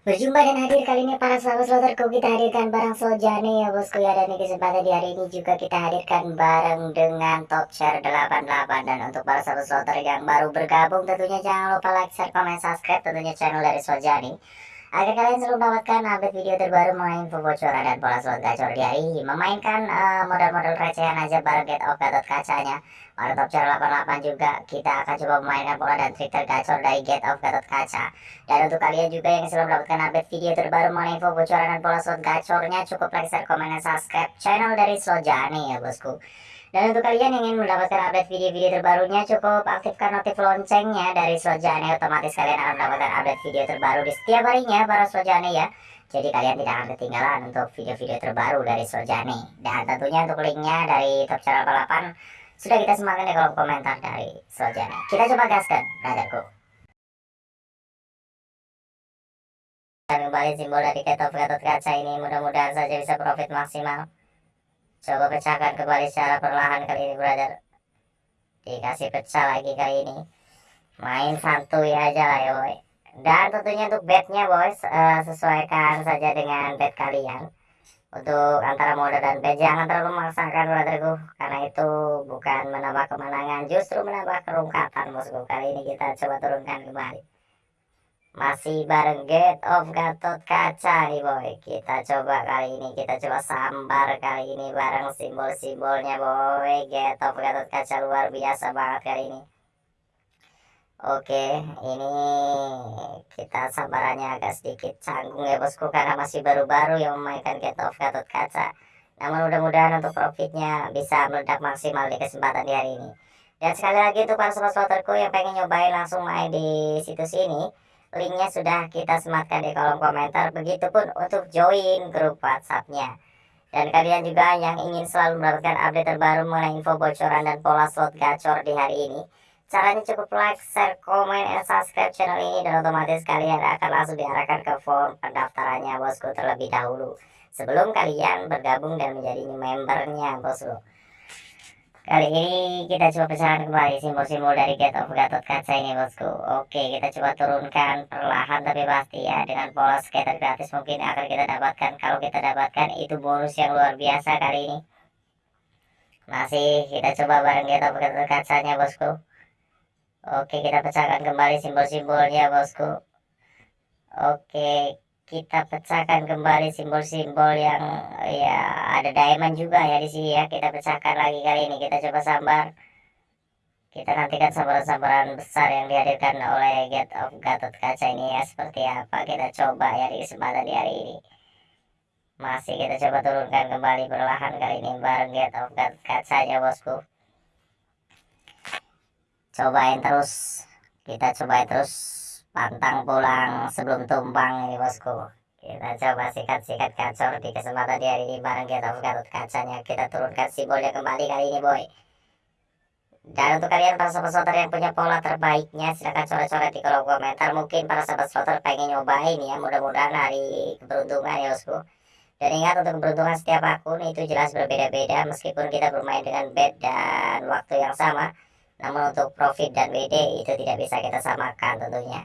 Berjumpa dan hadir kali ini para sahabat sloterku kita hadirkan barang Sojane ya bosku ya. Dan di kesempatan di hari ini juga kita hadirkan bareng dengan top share 88 dan untuk para sahabat sloter yang baru bergabung tentunya jangan lupa like, share, komen, subscribe tentunya channel dari Sojani agar kalian selalu mendapatkan update video terbaru mengenai info bocoran dan pola slot gacor di hari ini memainkan uh, modal-modal recehan aja bareng get off gatot kacanya. Pada top channel 88 juga kita akan coba memainkan pola dan trik tergacor dari get off gatot kaca. Dan untuk kalian juga yang selalu mendapatkan update video terbaru mengenai info bocoran dan pola slot gacornya cukup like, share, komen, dan subscribe channel dari Sojani ya bosku dan untuk kalian yang ingin mendapatkan update video-video terbarunya, cukup aktifkan notif loncengnya dari Sojane. Otomatis kalian akan mendapatkan update video terbaru di setiap harinya para Sojane ya. Jadi kalian tidak akan ketinggalan untuk video-video terbaru dari Sojane. Dan tentunya untuk linknya dari Top Channel 8 sudah kita sematkan di kolom komentar dari Sojane. Kita coba gaskan, brotherku. kembali simbol dari Ketop Gatot Kaca ini mudah-mudahan saja bisa profit maksimal Coba pecahkan kembali secara perlahan kali ini brother. Dikasih pecah lagi kali ini. Main santuy aja lah ya boy. Dan tentunya untuk bednya boys uh, Sesuaikan saja dengan bed kalian. Untuk antara mode dan bed Jangan terlalu memaksakan brotherku Karena itu bukan menambah kemenangan Justru menambah kerungkatan bosku. Kali ini kita coba turunkan kembali masih bareng Get of Gatot Kaca nih boy. Kita coba kali ini Kita coba sambar kali ini Bareng simbol-simbolnya boy. Get of Gatot Kaca luar biasa banget kali ini. Oke ini Kita sambarannya agak sedikit canggung ya bosku Karena masih baru-baru yang memainkan Get of Gatot Kaca. Namun mudah-mudahan untuk profitnya Bisa meledak maksimal di kesempatan di hari ini. Dan sekali lagi untuk para sobat sloterku Yang pengen nyobain langsung main di situs ini linknya sudah kita sematkan di kolom komentar. Begitupun untuk join grup whatsappnya. Dan kalian juga yang ingin selalu mendapatkan update terbaru mengenai info bocoran dan pola slot gacor di hari ini caranya cukup like, share, komen, dan subscribe channel ini dan otomatis kalian akan langsung diarahkan ke form pendaftarannya bosku terlebih dahulu. Sebelum kalian bergabung dan menjadi membernya bosku Kali ini kita coba pecahkan kembali simbol-simbol dari Get of Gatot Kaca ini bosku. Oke kita coba turunkan perlahan tapi pasti ya. Dengan pola skater gratis mungkin akan kita dapatkan. Kalau kita dapatkan itu bonus yang luar biasa kali ini. Masih kita coba bareng Get of Gatot Kacanya bosku. Oke kita pecahkan kembali simbol-simbolnya bosku. Oke kita pecahkan kembali simbol-simbol yang ya ada diamond juga ya di sini ya. Kita pecahkan lagi kali ini. Kita coba sambar. Kita nantikan sambaran-sambaran besar yang dihadirkan oleh Get of Gatot Kaca ini ya. Seperti apa kita coba ya di kesempatan di hari ini. Masih kita coba turunkan kembali perlahan kali ini bareng Get of Gatot Kacanya bosku. Cobain terus. Kita cobain terus pantang pulang sebelum tumpang ini bosku. Kita coba sikat-sikat kacor di kesempatan di hari ini bareng kita. Gatot kacanya kita turunkan simbolnya kembali kali ini boy. Dan untuk kalian para sahabat slotter yang punya pola terbaiknya silahkan coret-coret di kolom komentar. Mungkin para sahabat slotter pengen nyobain ya mudah-mudahan hari keberuntungan ya bosku. Dan ingat untuk keberuntungan setiap akun itu jelas berbeda-beda meskipun kita bermain dengan bed dan waktu yang sama. Namun untuk profit dan WD itu tidak bisa kita samakan tentunya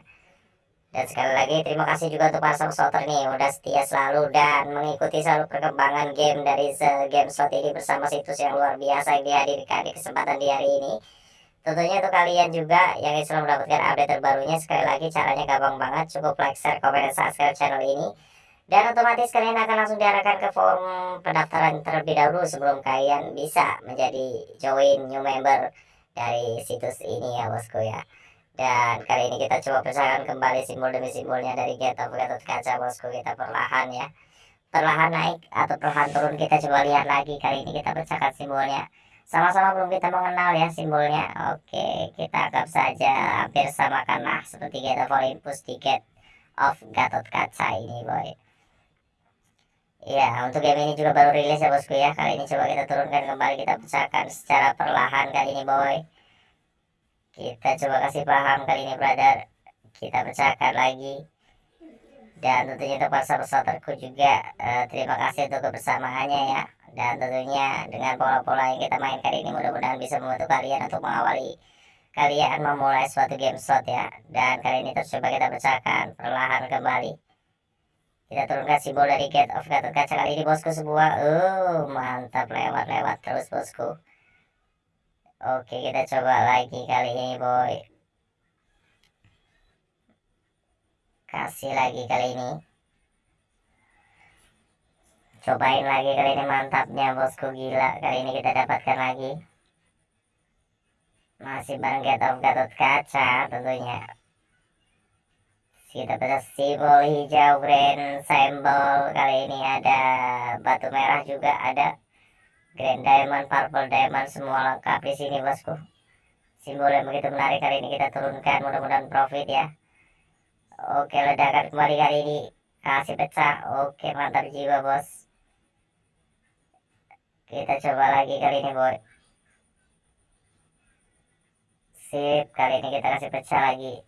dan sekali lagi terima kasih juga untuk para supporter nih udah setia selalu dan mengikuti selalu perkembangan game dari game slot ini bersama situs yang luar biasa yang dihadirkan di kesempatan di hari ini. Tentunya untuk kalian juga yang selalu mendapatkan update terbarunya sekali lagi caranya gampang banget cukup like, share, komen, dan subscribe channel ini. Dan otomatis kalian akan langsung diarahkan ke form pendaftaran terlebih dahulu sebelum kalian bisa menjadi join new member dari situs ini ya bosku ya. Dan kali ini kita coba pecahkan kembali simbol demi simbolnya dari Get of Gatot Kaca bosku. Kita perlahan ya. Perlahan naik atau perlahan turun kita coba lihat lagi. Kali ini kita pecahkan simbolnya. Sama-sama belum kita mengenal ya simbolnya. Oke kita anggap saja hampir samakan lah Seperti Get of Olympus di Get of Gatot Kaca ini boy. Ya, untuk game ini juga baru rilis ya bosku ya. Kali ini coba kita turunkan kembali, kita pecahkan secara perlahan kali ini boy kita coba kasih paham kali ini brother. Kita pecahkan lagi. Dan tentunya untuk para pesertaku juga uh, terima kasih untuk kebersamaannya ya. Dan tentunya dengan pola-pola yang kita main kali ini mudah-mudahan bisa membantu kalian untuk mengawali kalian memulai suatu game slot ya. Dan kali ini terus coba kita pecahkan perlahan kembali. Kita turunkan simbol dari get of Gatot Kaca kali ini bosku semua uh mantap lewat-lewat terus bosku oke kita coba lagi kali ini boy. Kasih lagi kali ini. Cobain lagi kali ini mantapnya bosku. Gila kali ini kita dapatkan lagi. Masih bareng get of Gatot Kaca tentunya. Kita bisa simbol hijau grand symbol kali ini ada batu merah juga ada grand diamond purple diamond semua lengkap di sini bosku. Simbol yang begitu menarik kali ini kita turunkan mudah-mudahan profit ya. Oke ledakan kembali kali ini. Kasih pecah. Oke mantap jiwa bos. Kita coba lagi kali ini boy. Sip kali ini kita kasih pecah lagi